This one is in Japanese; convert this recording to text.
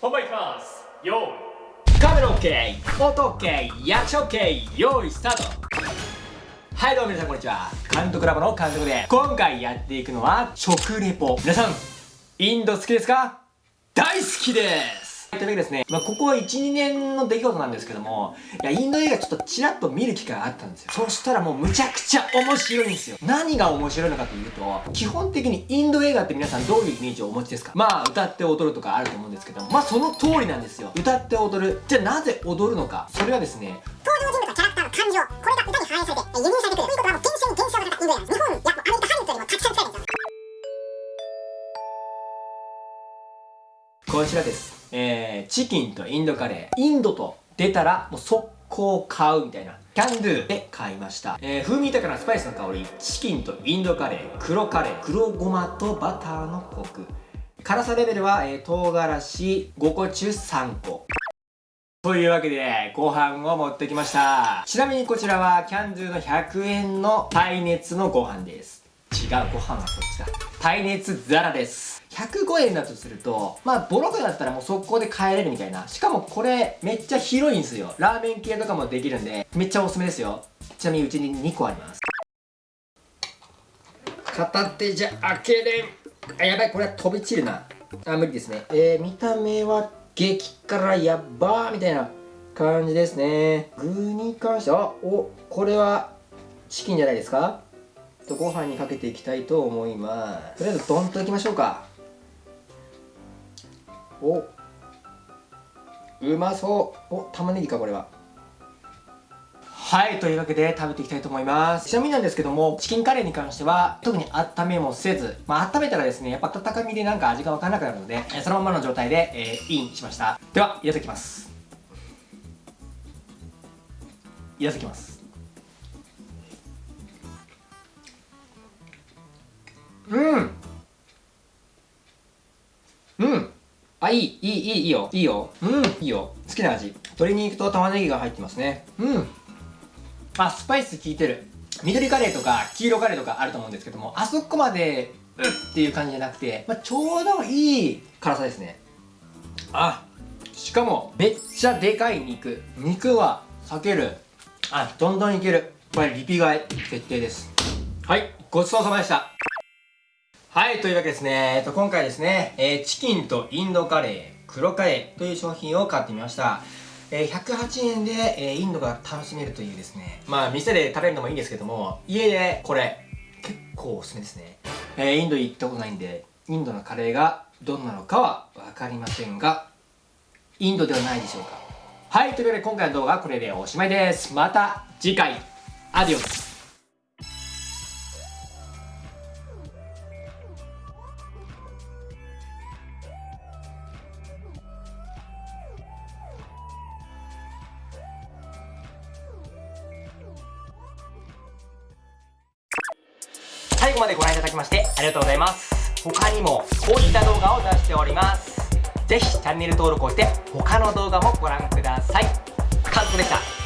本番いきます。よーい。カメラ OK 音 OK 役者 OK 用意スタート。はいどうも皆さんこんにちは。監督ラボの監督で今回やっていくのは食レポ。皆さんインド好きですか？大好きです。というわけですね、まあ、ここ1、2年の出来事なんですけども、いや、インド映画ちょっとちらっと見る機会があったんですよ。そしたらもうむちゃくちゃ面白いんですよ。何が面白いのかというと、基本的にインド映画って皆さんどういうイメージをお持ちですか？まあ、歌って踊るとかあると思うんですけども、まあその通りなんですよ。歌って踊る。じゃあなぜ踊るのか。それはですね、登場人物キャラクターの感情、これが歌に反映されて輸入されこちらです。えー、チキンとインドカレー。インドと出たら、もう速攻買うみたいな。キャンドゥで買いました。えー、風味豊かなスパイスの香り。チキンとインドカレー。黒カレー。黒ごまとバターのコク。辛さレベルは、えー、唐辛子5個中3個。というわけで、ご飯を持ってきました。ちなみにこちらは、キャンドゥの100円の耐熱のご飯です。違う、ご飯はこっちだ。耐熱皿です。105円だとすると、まあ、ボロクだったらもう速攻で帰れるみたいな。しかもこれ、めっちゃ広いんですよ。ラーメン系とかもできるんで、めっちゃおすすめですよ。ちなみにうちに2個あります。片手じゃ開けれん。あ、やばい、これは飛び散るな。あ、無理ですね。えー、見た目は激辛やばーみたいな感じですね。具に関しては、お、これはチキンじゃないですか？とご飯にかけていきたいと思います。とりあえずドンといきましょうか。お。うまそう。お玉ねぎかこれは。はいというわけで食べていきたいと思います。ちなみになんですけどもチキンカレーに関しては特に温めもせずまあ温めたらですねやっぱ温かみでなんか味がわからなくなるのでそのままの状態で、えー、インしました。ではいただきます。いただきますあ、いい、いい、いい、いいよ。いいよ。うん、いいよ。好きな味。鶏肉と玉ねぎが入ってますね。うん。あ、スパイス効いてる。緑カレーとか黄色カレーとかあると思うんですけども、あそこまで、うっていう感じじゃなくて、まあ、ちょうどいい辛さですね。あ、しかも、めっちゃでかい肉。肉は避ける。あ、どんどんいける。これ、リピ買い、決定です。はい、ごちそうさまでした。はい、というわけですね。えっと、今回ですね、えー、チキンとインドカレー、黒カレーという商品を買ってみました。えー、108円で、えー、インドが楽しめるというですね。まあ、店で食べるのもいいんですけども、家でこれ、結構おすすめですね。え、インド行ったことないんで、インドのカレーがどんなのかはわかりませんが、インドではないでしょうか。はい、というわけで今回の動画はこれでおしまいです。また次回、アディオス。最後までご覧いただきましてありがとうございます。他にもこういった動画を出しております。ぜひチャンネル登録をして他の動画もご覧ください。カズコでした。